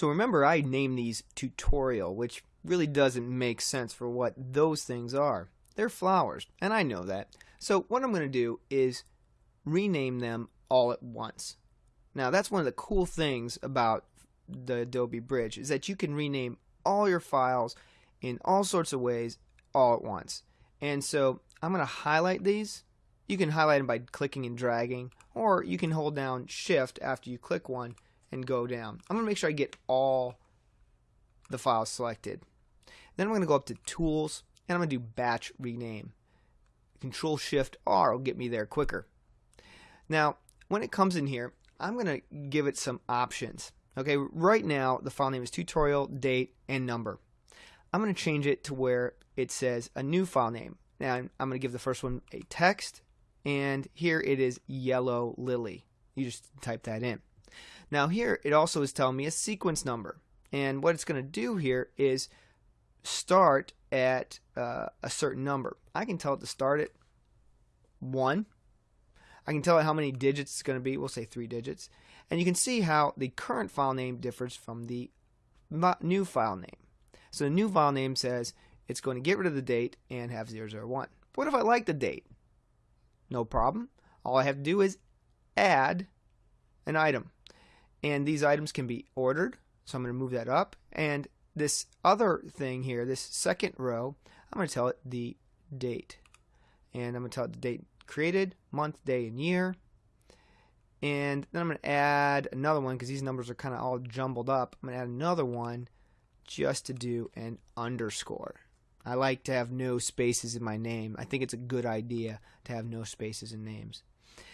So remember I named these tutorial, which really doesn't make sense for what those things are. They're flowers, and I know that. So what I'm going to do is rename them all at once. Now that's one of the cool things about the Adobe Bridge is that you can rename all your files in all sorts of ways all at once. And so I'm going to highlight these. You can highlight them by clicking and dragging or you can hold down shift after you click one and go down. I'm going to make sure I get all the files selected. Then I'm going to go up to tools and I'm going to do batch rename. Control shift R will get me there quicker. Now when it comes in here I'm going to give it some options. Okay, right now the file name is tutorial, date, and number. I'm going to change it to where it says a new file name. Now I'm going to give the first one a text, and here it is yellow lily. You just type that in. Now here it also is telling me a sequence number, and what it's going to do here is start at uh, a certain number. I can tell it to start at 1, I can tell it how many digits it's going to be. We'll say three digits. And you can see how the current file name differs from the new file name. So the new file name says it's going to get rid of the date and have 001. What if I like the date? No problem. All I have to do is add an item. And these items can be ordered. So I'm going to move that up. And this other thing here, this second row, I'm going to tell it the date. And I'm going to tell it the date created, month, day, and year. And then I'm going to add another one because these numbers are kind of all jumbled up. I'm going to add another one just to do an underscore. I like to have no spaces in my name. I think it's a good idea to have no spaces in names.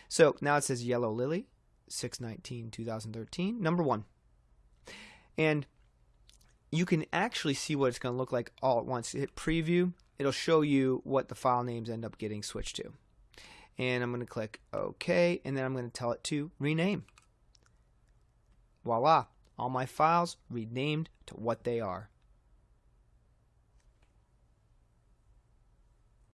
So now it says Yellow Lily, 619 2013, number one. And you can actually see what it's going to look like all at once. Hit preview, it'll show you what the file names end up getting switched to and I'm going to click OK and then I'm going to tell it to rename. Voila, all my files renamed to what they are.